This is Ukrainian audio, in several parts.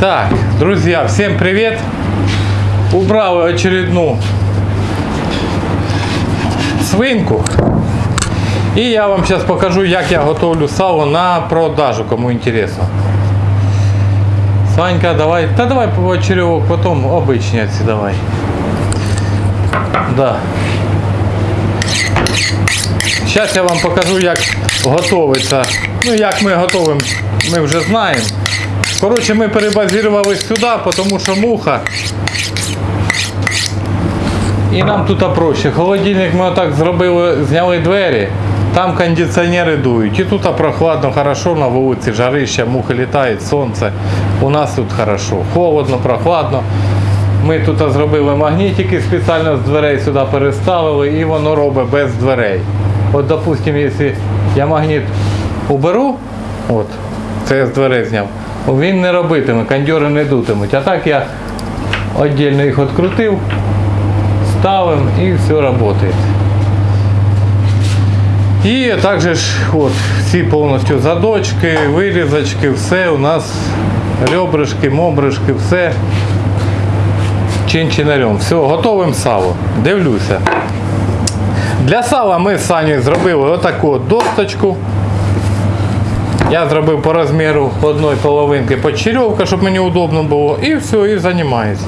Так, друзья, всем привет! Убрал очередную свинку. І я вам зараз покажу, як я готовлю сало на продажу, кому інтересно. Санька, давай. Та давай по черевок, потом обычный отси давай. Да. Зараз я вам покажу, як готовиться. Ну, як ми готовимо, ми вже знаємо. Коротше, ми перебазірувалися сюди, тому що муха. І нам тут проще. Холодильник ми отак зробили, зняли двері, там кондиціонери дують. І тут прохладно, хорошо, на вулиці жарище, мухи літають, сонце. У нас тут хорошо. Холодно, прохладно. Ми тут зробили магнітики, спеціально з дверей сюди переставили і воно робить без дверей. От, допустимо, якщо я магніт уберу, от, це я з дверей зняв, він не робитиме, кондьори не дутимуть. А так я віддільно їх відкрутив, ставим і все працює. І також от, всі повністю задочки, вирізочки, все у нас ребрышки, мобришки, все чин-чинарем. Все, готовим сало. Дивлюся. Для сала ми з Санєю зробили отаку от досточку. Я зробив по розміру одної половинки почерьовка, щоб мені удобно було. І все, і займаюся.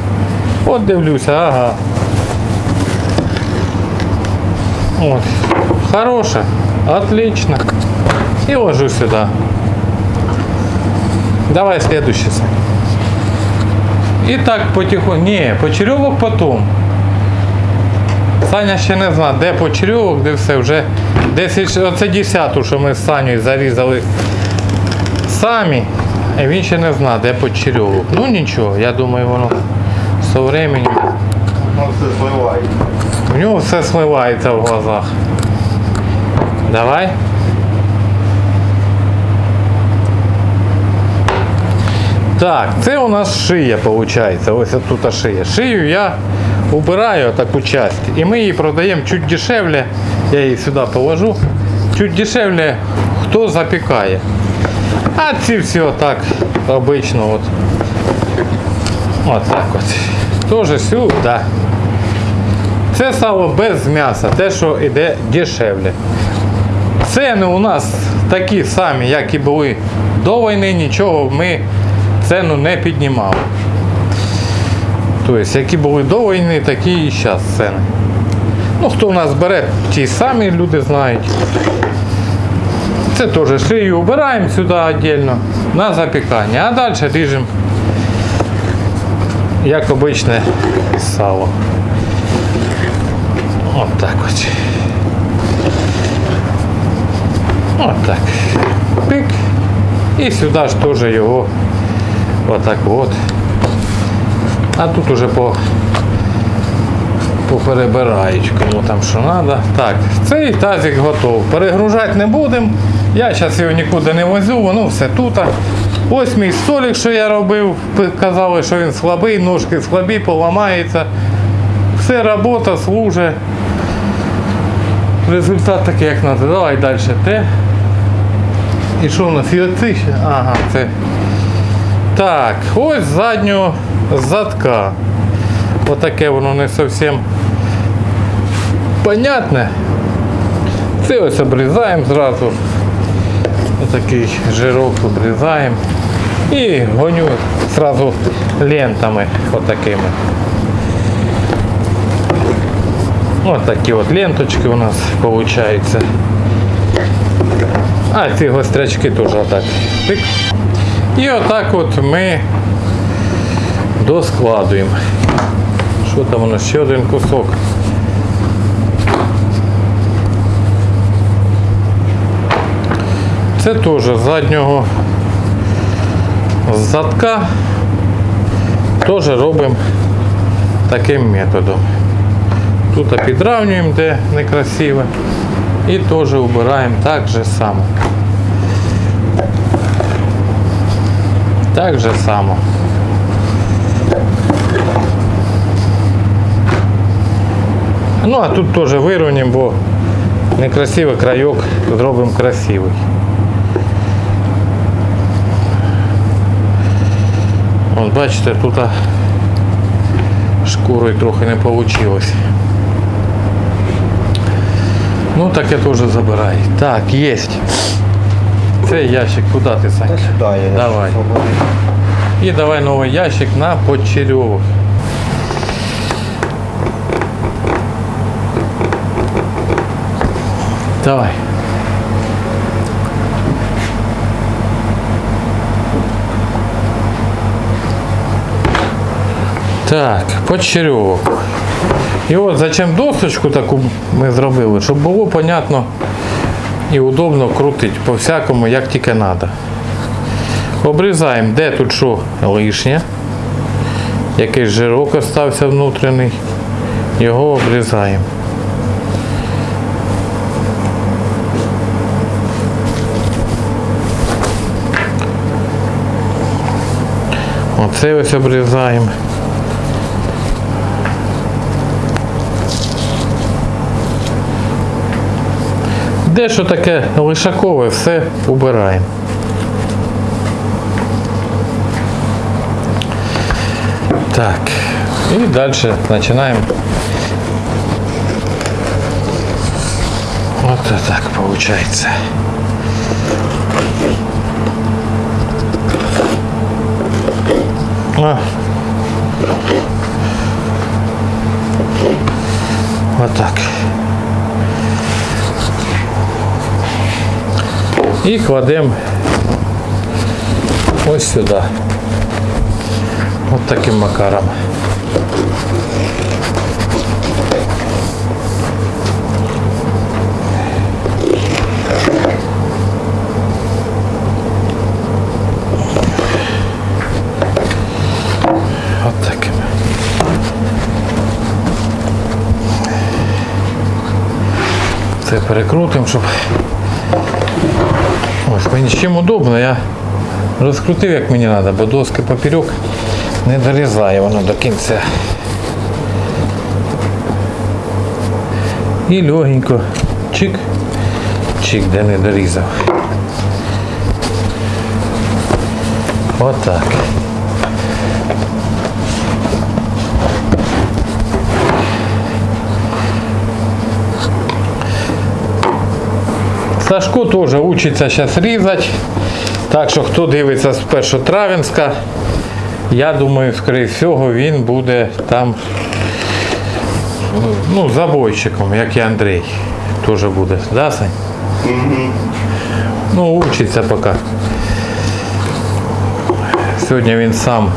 От дивлюся, ага. От. Хороше. Отлично. И ложу сюда. Давай следующий. І так потихоньку. Ні, почерьовок потом. Саня ще не знає, де почерьовок, де все вже. Десь оце десяту, що ми з Санєю зарізали самі. І він ще не знає, де почерьовок. Ну нічого, я думаю, воно з временем. У нього все смивається в глазах. Давай. Так, це у нас шия виходить. Ось тут шия. Шию я убираю таку часть. І ми її продаємо чуть дешевле. Я її сюди положу. Чуть дешевле, хто запікає. А ці всі отак обично от. От так от. Тоже сюди. Це сало без м'яса, те, що йде дешевле. Ціни у нас такі самі, як і були до війни, нічого ми ціну не піднімали. Тобто, які були до війни, такі і зараз ціни. Ну, хто в нас бере, ті самі люди знають. Це теж шию убираємо сюди віддільно на запікання, а далі ріжемо, як обичне сало. От так от. От так. Пик. І сюди ж теж його отак от. А тут уже по поперебирають, кому там що треба. Так, цей тазик готов. Перегружати не будемо. Я зараз його нікуди не возю, воно все тут. Ось мій столик, що я робив. Казали, що він слабий, ножки слабі, поламається. Все робота, служить. Результат такий, як треба. Давай далі. Те. І що у нас? І оці ще? Ага, це. Так, ось заднього задка. Отаке воно не зовсім понятне. Це ось обрізаємо зразу. Отакий жирок обрізаємо. І гоню зразу лентами отакими. Ось такі от ленточки у нас получаються. А ці гострячки теж отак. І отак от ми доскладуємо. Що там нас? Ще один кусок. Це теж з заднього задка теж робимо таким методом. Тут підравнюємо, де некрасиво. І теж убираємо так же само. Так же само. Ну а тут теж вирівняємо, бо некрасивий крайок зробимо красивий. От бачите, тут шкурою трохи не вийшло. Ну таке теж забирай. Так, є. Цей ящик куди ти, Санька? Та сюди я. Давай. І давай новий ящик на почерьовок. Давай. Так, почерьовок. І от зачем досочку таку ми зробили, щоб було понятно і удобно крутити по всякому, як тільки треба. Обрізаємо, де тут що лишнє. Якийсь жирок остався внутрішній. Його обрізаємо. Оце ось обрізаємо. Де що таке лишакове, все убираємо. Так. И дальше начинаем. Вот так получается. А. Вот так. І кладемо ось сюди. От таким макаром. Це перекрутимо, щоб ось мені з чим удобно, я розкрутив як мені треба, бо доски поперек не дорізає воно до кінця. І легенько чик, чик, де не дорізав. Отак. Сашко теж учиться зараз різати. Так що хто дивиться з Першотравенська, я думаю, скоріше всього, він буде там ну, забойщиком, як і Андрій. Теж буде. Да, Сань? Ну, учиться поки. Сьогодні він сам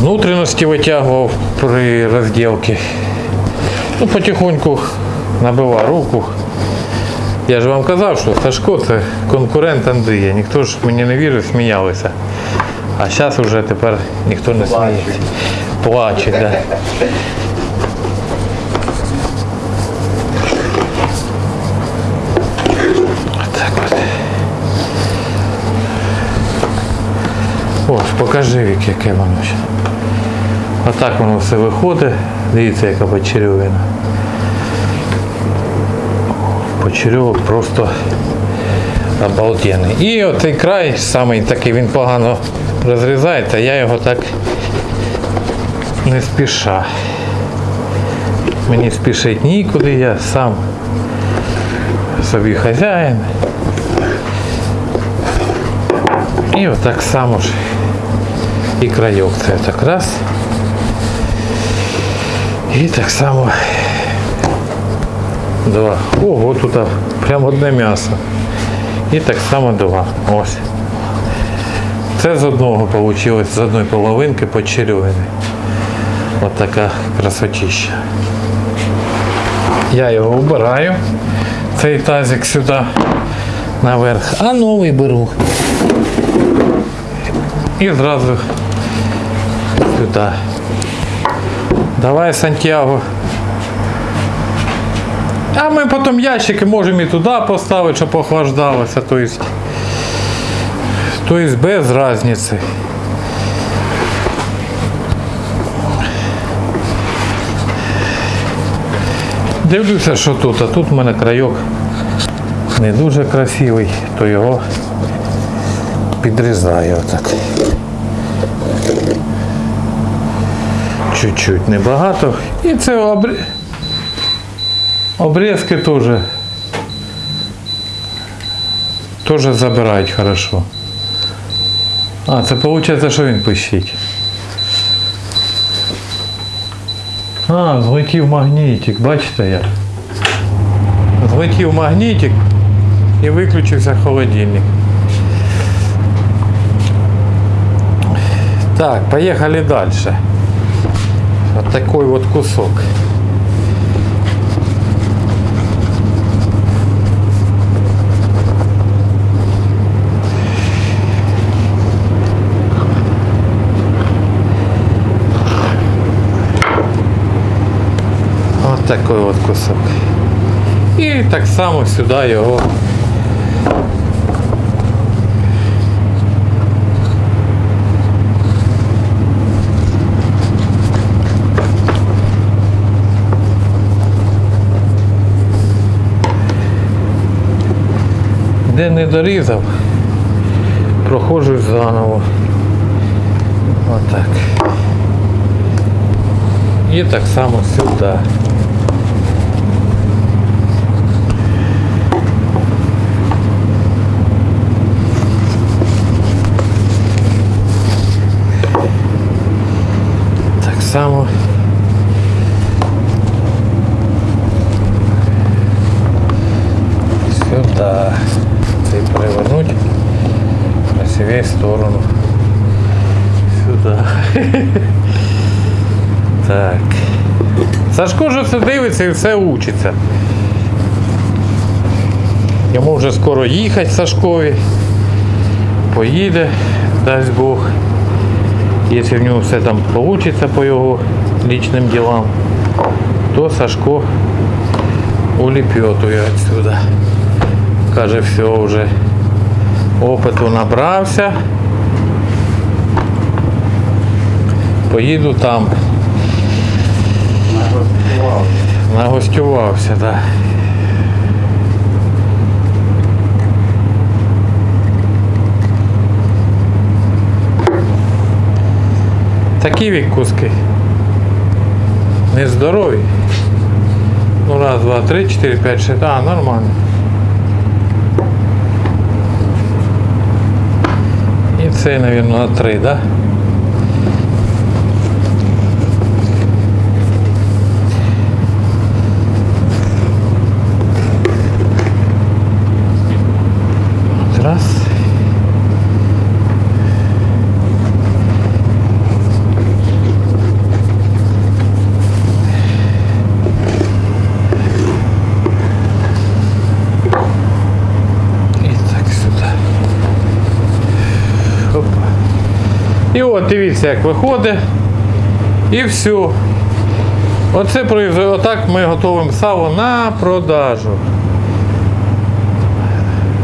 внутрішності витягував при розділці. Ну, потихоньку набивав руку. Я ж вам казав, що Сашко це конкурент Андрія. Ніхто ж мені не вірив, сміялися. А зараз вже тепер ніхто не сміється. Плачуть, так. Да. Ось, покажи вік, яке воно ще. Отак воно все виходить. Дивіться, яка почерьовина. Почерьовок просто обалденний. І оцей край, самий такий, він погано розрізається, я його так не спіша. Мені спішить нікуди, я сам собі хазяїн. І отак само ж і крайок це так раз. І так само два. Ого, тут прям одне м'ясо. І так само два. Ось. Це з одного вийшло, з одної половинки почерьовини. Ось така красотища. Я його вбираю, цей тазик сюди наверх, а новий беру. І зразу сюди. Давай, Сантьяго. А ми потім ящики можемо і туди поставити, щоб охлаждалося. Тобто, без різниці. Дивлюся, що тут, а тут в мене крайок не дуже красивий, то його підрізаю отак. Чуть-чуть небагато. І це обр... обрізки теж. Теж забирають хорошо. А, це виходить, що він пищить. А, злетів магнітик, бачите як? Злетів магнітик і виключився холодильник. Так, поехали дальше. Вот такой вот кусок. Такой вот кусок. І так само сюди його. Де не дорізав, проходжу заново. Отак. І так само сюди. Так само. Сюда. Цей перевернуть на себе сторону. Сюда. Так. Сашко вже все дивиться і все учиться. Йому вже скоро їхати Сашкові. Поїде, дасть Бог. Якщо в нього все там вийде по його личним ділам, то Сашко улепетує отсюда. Каже, все вже опиту набрався. Поїду там. Нагостювався, так. Да. Такі відкуски. Нездорові. Ну раз, два, три, чотири, п'ять, шість. А, нормально. І цей, мабуть, на три, так? Да? От Раз. І так сюди. Опа. І от дивіться, як виходить. І все. Оце. Отак ми готуємо сало на продажу.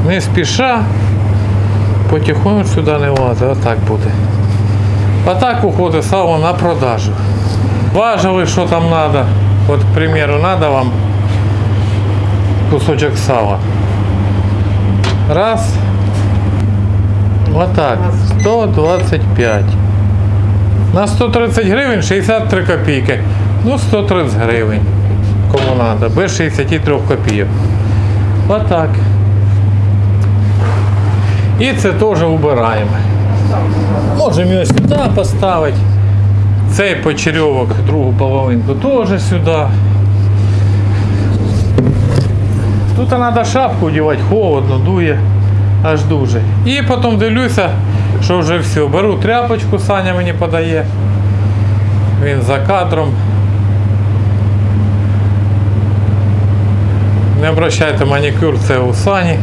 Не спіша, потихоньку сюди не влазить, отак буде. Отак виходить сало на продажу. Важили, що там треба. От, к примеру, треба вам кусочок сала. Раз. Отак. 125. На 130 гривень 63 копійки. Ну, 130 гривень. Кому треба. Без 63 копійок. Отак. І це теж убираємо. Можемо його сюди поставити. Цей почерьовок, другу половинку теж сюди. Тут треба шапку одягати, холодно, дує аж дуже. І потім дивлюся, що вже все. Беру тряпочку, Саня мені подає. Він за кадром. Не обращайте манікюр, це у Сані.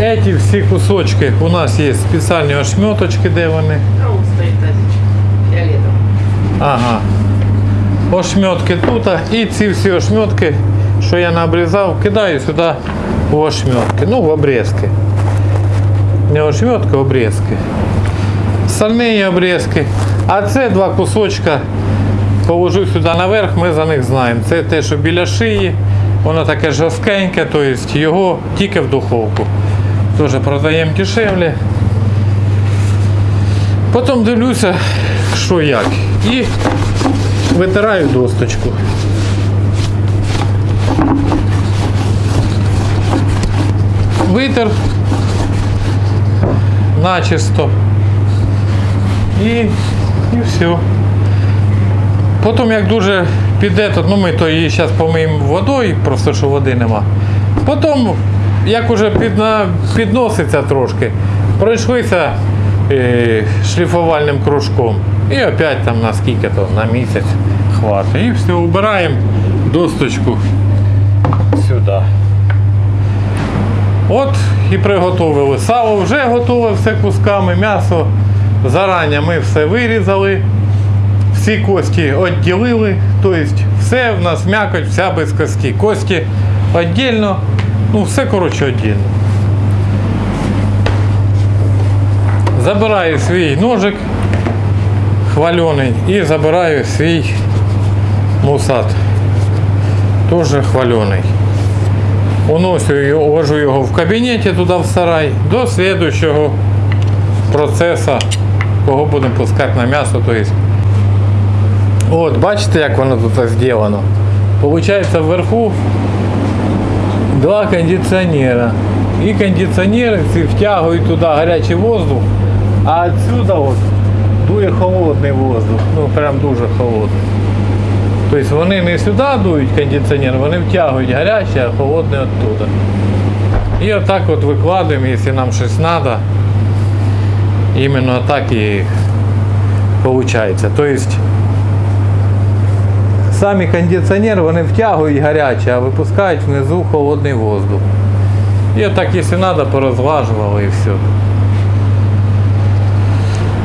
Эти всі кусочки у нас є спеціальні ошметочки, де вони. Ага. Ошметки тут, і ці всі ошметки, що я наобрізав, кидаю сюди в ошметки, ну в обрізки. Не ошметки, а обрізки. Сальні обрізки. А це два кусочка положу сюди наверх, ми за них знаємо. Це те, що біля шиї, воно таке жорсткеньке, тобто його тільки в духовку. Теж продаємо дешевле. Потім дивлюся, що як. І витираю досточку. Витер начисто. І, і все. Потім, як дуже піде, то ну ми то її зараз помиємо водою, просто що води нема. Потім, як уже підна, підноситься трошки, пройшлися е, шліфувальним кружком. І опять там на скільки то, на місяць хватить. І все, убираємо досточку сюди. От і приготовили. Сало вже готове все кусками, м'ясо. Зарані ми все вирізали, всі кості відділили, тобто все в нас м'якоть, вся без кості. Кості віддільно, ну все коротше віддільно. Забираю свій ножик хвалений і забираю свій мусат. Теж хвалений. Уносю його, вожу його в кабінеті туди в сарай до слідуючого процесу, кого будемо пускати на м'ясо. То есть. От, бачите, як воно тут зроблено? Получається вверху два кондиціонера. І кондиціонери ці втягують туди гарячий воздух, а відсюди от дує холодний воздух. Ну прям дуже холодний. Тобто вони не сюди дують кондиціонер, вони втягують гаряче, а холодне оттуда. І отак от викладаємо, якщо нам щось треба. Іменно так і виходить. Тобто самі кондиціонери вони втягують гаряче, а випускають внизу холодний воздух. І отак, якщо треба, порозлажували і все.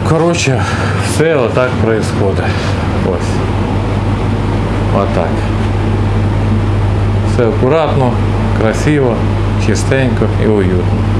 Коротше, все отак происходит. Ось. Отак. Все акуратно, красиво, чистенько і уютно.